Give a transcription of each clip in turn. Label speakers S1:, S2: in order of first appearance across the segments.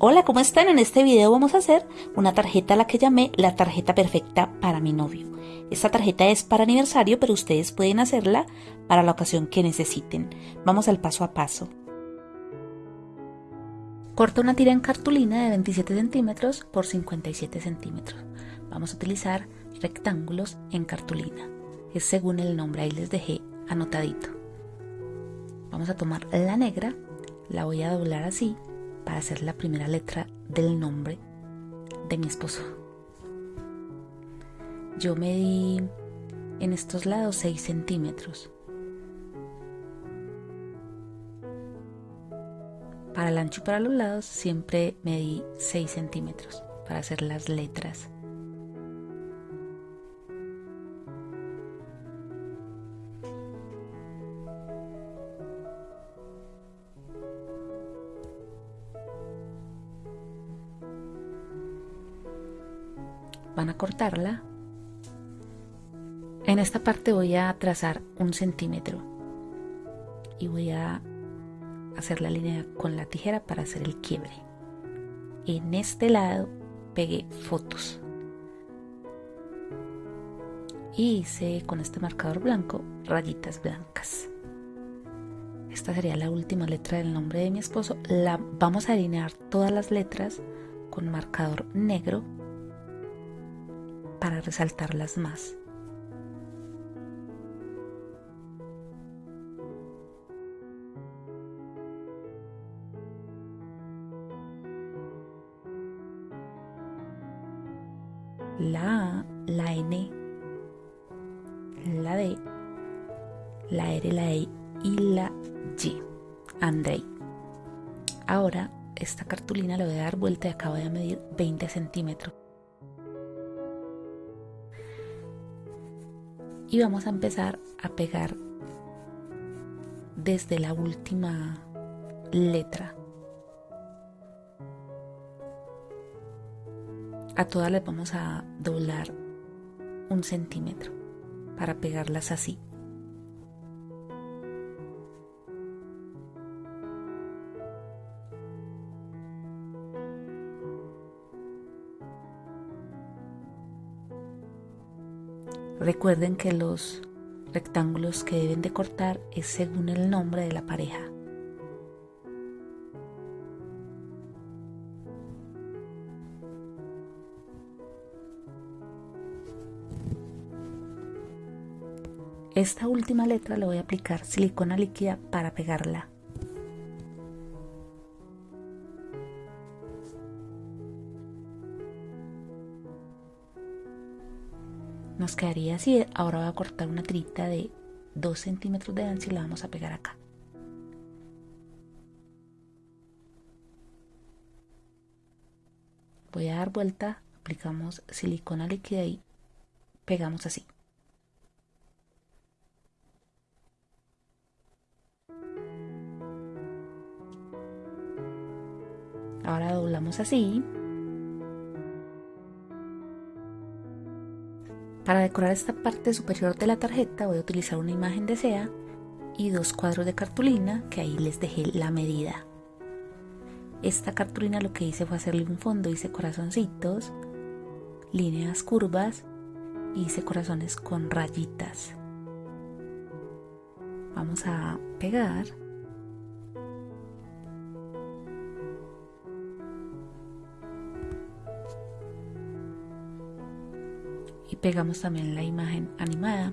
S1: Hola, ¿cómo están? En este video vamos a hacer una tarjeta a la que llamé la tarjeta perfecta para mi novio. Esta tarjeta es para aniversario, pero ustedes pueden hacerla para la ocasión que necesiten. Vamos al paso a paso. Corta una tira en cartulina de 27 centímetros por 57 centímetros. Vamos a utilizar rectángulos en cartulina. Es según el nombre, ahí les dejé anotadito. Vamos a tomar la negra, la voy a doblar así para hacer la primera letra del nombre de mi esposo. Yo medí en estos lados 6 centímetros. Para el ancho y para los lados siempre medí 6 centímetros para hacer las letras. Van a cortarla. En esta parte voy a trazar un centímetro y voy a hacer la línea con la tijera para hacer el quiebre. En este lado pegué fotos y hice con este marcador blanco rayitas blancas. Esta sería la última letra del nombre de mi esposo. La vamos a alinear todas las letras con marcador negro para resaltarlas más. La A, la N, la D, la R, la E y la Y. Andrei. Ahora esta cartulina le voy a dar vuelta y acabo de medir 20 centímetros. Y vamos a empezar a pegar desde la última letra. A todas les vamos a doblar un centímetro para pegarlas así. Recuerden que los rectángulos que deben de cortar es según el nombre de la pareja. Esta última letra le voy a aplicar silicona líquida para pegarla. Nos quedaría así ahora voy a cortar una tirita de 2 centímetros de ancho y la vamos a pegar acá. Voy a dar vuelta aplicamos silicona líquida y pegamos así. Ahora doblamos así Para decorar esta parte superior de la tarjeta voy a utilizar una imagen de SEA y dos cuadros de cartulina que ahí les dejé la medida. Esta cartulina lo que hice fue hacerle un fondo, hice corazoncitos, líneas curvas hice corazones con rayitas. Vamos a pegar pegamos también la imagen animada.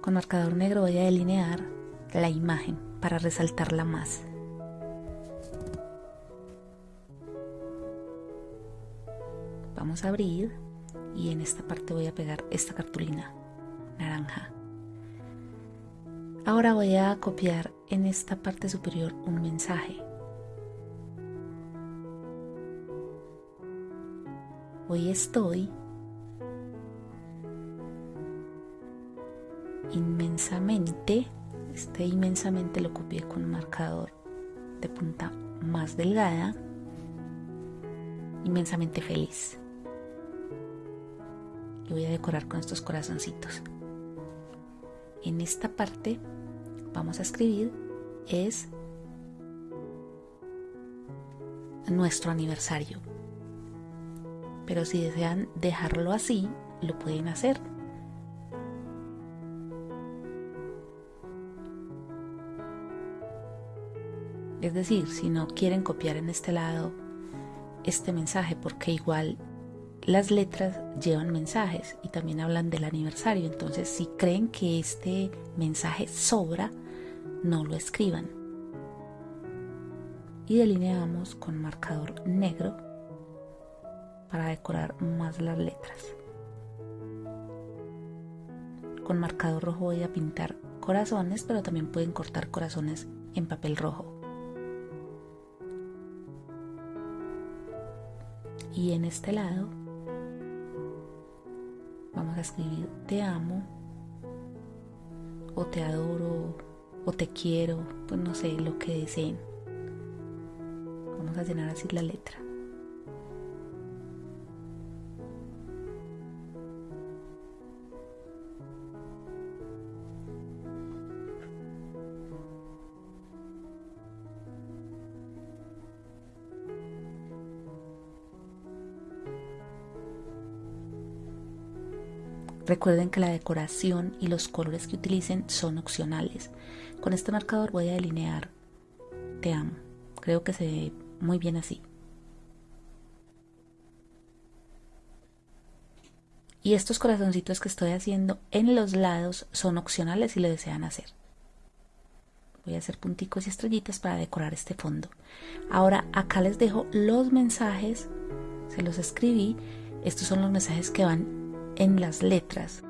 S1: Con marcador negro voy a delinear la imagen para resaltarla más. Vamos a abrir y en esta parte voy a pegar esta cartulina naranja. Ahora voy a copiar en esta parte superior un mensaje. Hoy estoy inmensamente, este inmensamente lo copié con un marcador de punta más delgada, inmensamente feliz. Y voy a decorar con estos corazoncitos. en esta parte vamos a escribir es nuestro aniversario. Pero si desean dejarlo así, lo pueden hacer. Es decir, si no quieren copiar en este lado este mensaje, porque igual las letras llevan mensajes y también hablan del aniversario. Entonces, si creen que este mensaje sobra, no lo escriban. Y delineamos con marcador negro para decorar más las letras. Con marcador rojo voy a pintar corazones, pero también pueden cortar corazones en papel rojo. Y en este lado vamos a escribir te amo o te adoro o te quiero, pues no sé, lo que deseen. Vamos a llenar así la letra. Recuerden que la decoración y los colores que utilicen son opcionales. Con este marcador voy a delinear Te amo. Creo que se ve muy bien así. Y estos corazoncitos que estoy haciendo en los lados son opcionales si lo desean hacer. Voy a hacer punticos y estrellitas para decorar este fondo. Ahora acá les dejo los mensajes, se los escribí. Estos son los mensajes que van en las letras.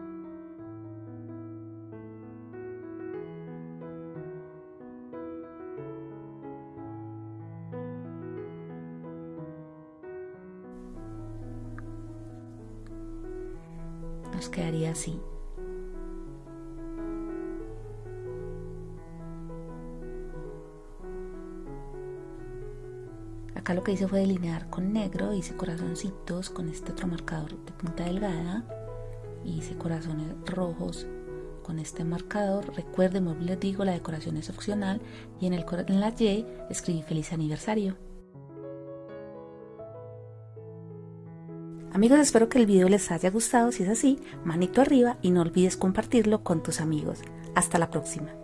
S1: Nos quedaría así. Acá lo que hice fue delinear con negro, hice corazoncitos con este otro marcador de punta delgada hice corazones rojos con este marcador. Recuerden, como les digo, la decoración es opcional y en, el, en la Y escribí feliz aniversario. Amigos, espero que el video les haya gustado. Si es así, manito arriba y no olvides compartirlo con tus amigos. Hasta la próxima.